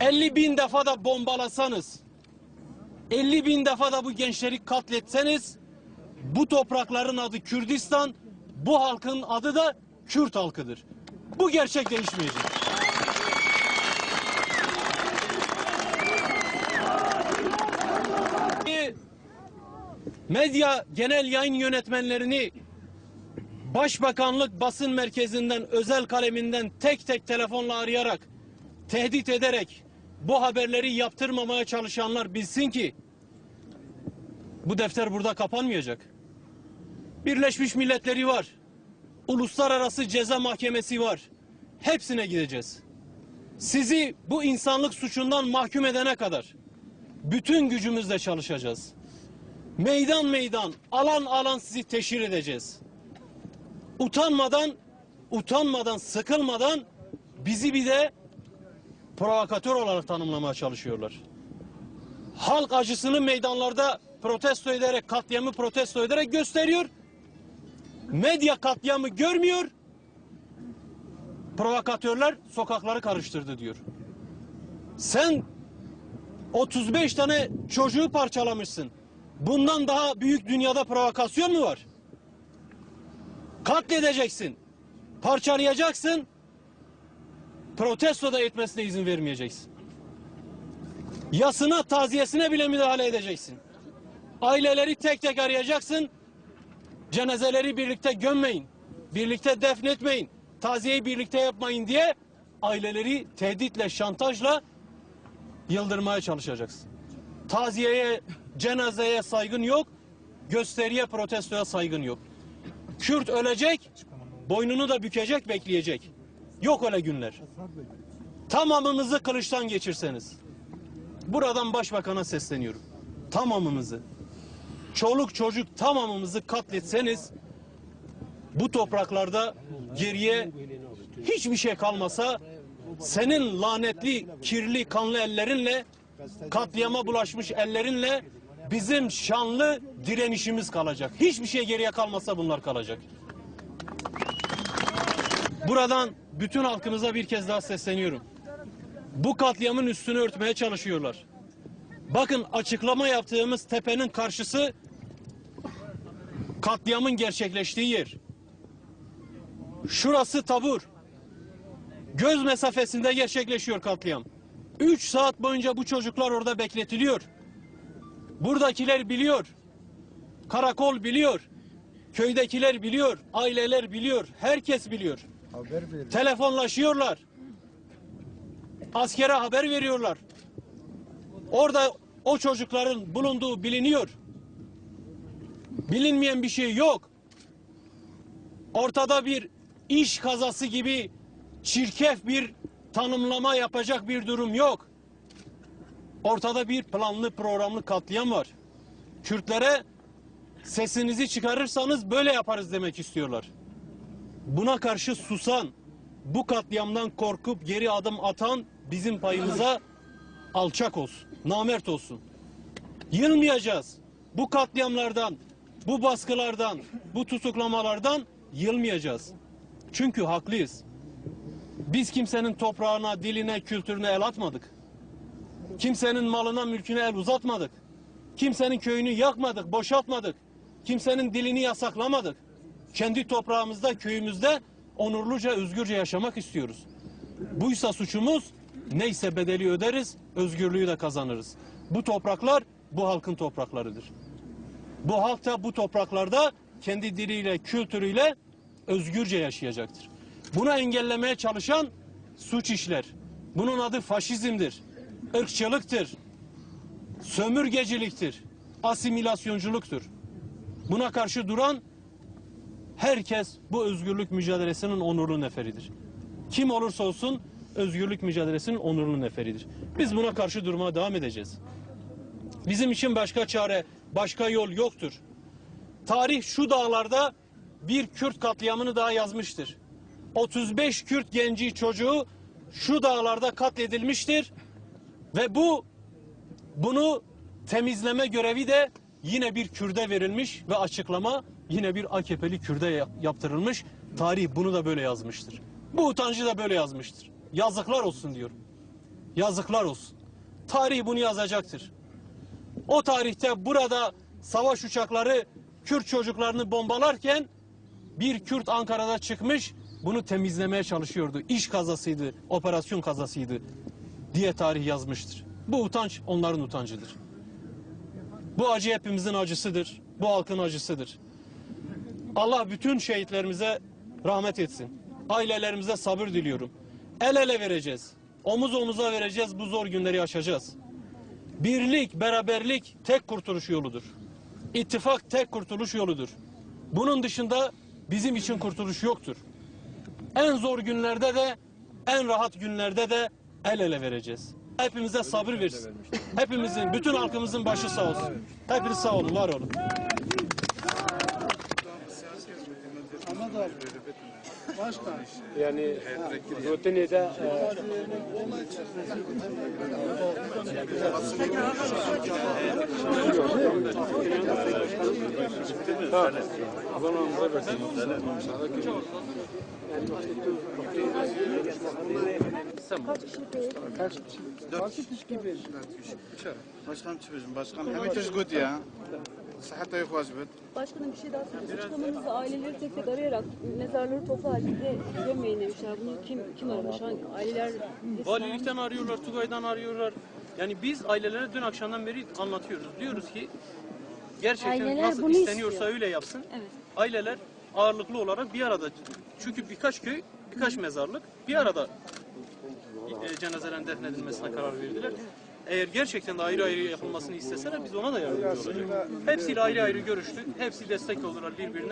50 bin defa da bombalasanız, 50 bin defa da bu gençleri katletseniz, bu toprakların adı Kürdistan, bu halkın adı da Kürt halkıdır. Bu gerçek değişmeyecek. Medya genel yayın yönetmenlerini Başbakanlık basın merkezinden özel kaleminden tek tek telefonla arayarak tehdit ederek bu haberleri yaptırmamaya çalışanlar bilsin ki bu defter burada kapanmayacak. Birleşmiş Milletleri var. Uluslararası Ceza Mahkemesi var. Hepsine gideceğiz. Sizi bu insanlık suçundan mahkum edene kadar bütün gücümüzle çalışacağız. Meydan meydan, alan alan sizi teşhir edeceğiz. Utanmadan, utanmadan, sıkılmadan bizi bir de provokatör olarak tanımlamaya çalışıyorlar. Halk acısını meydanlarda protesto ederek, katliamı protesto ederek gösteriyor. Medya katliamı görmüyor. Provokatörler sokakları karıştırdı diyor. Sen 35 tane çocuğu parçalamışsın. Bundan daha büyük dünyada provokasyon mu var? Katledeceksin. Parçalayacaksın. Protesto da etmesine izin vermeyeceksin. Yasına, taziyesine bile müdahale edeceksin. Aileleri tek tek arayacaksın. Cenazeleri birlikte gömmeyin. Birlikte defnetmeyin. Taziyeyi birlikte yapmayın diye aileleri tehditle, şantajla yıldırmaya çalışacaksın. Taziyeye, cenazeye saygın yok. Gösteriye, protestoya saygın yok. Kürt ölecek, boynunu da bükecek, bekleyecek. Yok öyle günler. Tamamımızı kılıçtan geçirseniz. Buradan başbakana sesleniyorum. Tamamımızı. Çoluk çocuk tamamımızı katletseniz bu topraklarda geriye hiçbir şey kalmasa senin lanetli, kirli, kanlı ellerinle katliama bulaşmış ellerinle bizim şanlı direnişimiz kalacak. Hiçbir şey geriye kalmasa bunlar kalacak. Buradan bütün halkımıza bir kez daha sesleniyorum. Bu katliamın üstünü örtmeye çalışıyorlar. Bakın açıklama yaptığımız tepenin karşısı katliamın gerçekleştiği yer. Şurası tabur. Göz mesafesinde gerçekleşiyor katliam. Üç saat boyunca bu çocuklar orada bekletiliyor. Buradakiler biliyor. Karakol biliyor. Köydekiler biliyor. Aileler biliyor. Herkes biliyor. Haber. Telefonlaşıyorlar. Askere haber veriyorlar. Orada o çocukların bulunduğu biliniyor. Bilinmeyen bir şey yok. Ortada bir iş kazası gibi çirkef bir tanımlama yapacak bir durum yok. Ortada bir planlı programlı katliam var. Kürtlere sesinizi çıkarırsanız böyle yaparız demek istiyorlar. Buna karşı susan, bu katliamdan korkup geri adım atan bizim payımıza alçak olsun, namert olsun. Yılmayacağız. Bu katliamlardan, bu baskılardan, bu tutuklamalardan yılmayacağız. Çünkü haklıyız. Biz kimsenin toprağına, diline, kültürüne el atmadık. Kimsenin malına, mülküne el uzatmadık. Kimsenin köyünü yakmadık, boşaltmadık. Kimsenin dilini yasaklamadık. Kendi toprağımızda, köyümüzde onurluca, özgürce yaşamak istiyoruz. Buysa suçumuz, neyse bedeli öderiz, özgürlüğü de kazanırız. Bu topraklar, bu halkın topraklarıdır. Bu halk da bu topraklarda kendi diliyle, kültürüyle özgürce yaşayacaktır. Bunu engellemeye çalışan suç işler. Bunun adı faşizmdir, ırkçılıktır, sömürgeciliktir, asimilasyonculuktur. Buna karşı duran herkes bu özgürlük mücadelesinin onurlu neferidir. Kim olursa olsun özgürlük mücadelesinin onurlu neferidir. Biz buna karşı durmaya devam edeceğiz. Bizim için başka çare, başka yol yoktur. Tarih şu dağlarda bir Kürt katliamını daha yazmıştır. 35 Kürt genci çocuğu şu dağlarda katledilmiştir ve bu bunu temizleme görevi de yine bir Kürde verilmiş ve açıklama yine bir AKP'li Kürde ya- yaptırılmış. Tarih bunu da böyle yazmıştır. Bu utancı da böyle yazmıştır. Yazıklar olsun diyorum. Yazıklar olsun. Tarih bunu yazacaktır. O tarihte burada savaş uçakları Kürt çocuklarını bombalarken bir Kürt Ankara'da çıkmış bunu temizlemeye çalışıyordu. İş kazasıydı, operasyon kazasıydı diye tarih yazmıştır. Bu utanç onların utancıdır. Bu acı hepimizin acısıdır. Bu halkın acısıdır. Allah bütün şehitlerimize rahmet etsin. Ailelerimize sabır diliyorum. El ele vereceğiz. Omuz omuza vereceğiz. Bu zor günleri aşacağız. Birlik, beraberlik tek kurtuluş yoludur. İttifak tek kurtuluş yoludur. Bunun dışında bizim için kurtuluş yoktur. En zor günlerde de en rahat günlerde de el ele vereceğiz. Hepimize sabır versin. Hepimizin, bütün halkımızın başı sağ olsun. Hepiniz sağ olun, var olun. Yani Rotini'de e, Ha, o zaman bize versin. Başkan çıkmışım başkan. Hem iş good ya. Sıhhatta yok vacibet. Başkanım bir şey daha söyleyeyim. Açıklamanızda aileleri tek tek arayarak mezarları toplu halde gömmeyin demişler. Bunu kim kim aramış? Hangi aileler? Valilikten arıyorlar, Tugay'dan arıyorlar. Yani biz ailelere dün akşamdan beri anlatıyoruz. Diyoruz ki gerçekten Aileler nasıl bunu isteniyorsa istiyor. öyle yapsın. Evet. Aileler ağırlıklı olarak bir arada. Çünkü birkaç köy, birkaç mezarlık bir arada e, cenazelerin defnedilmesine karar verdiler. Eğer gerçekten de ayrı ayrı yapılmasını isteseler biz ona da yardımcı olacağız. Hepsiyle ayrı ayrı görüştük. Hepsi destek oldular birbirine.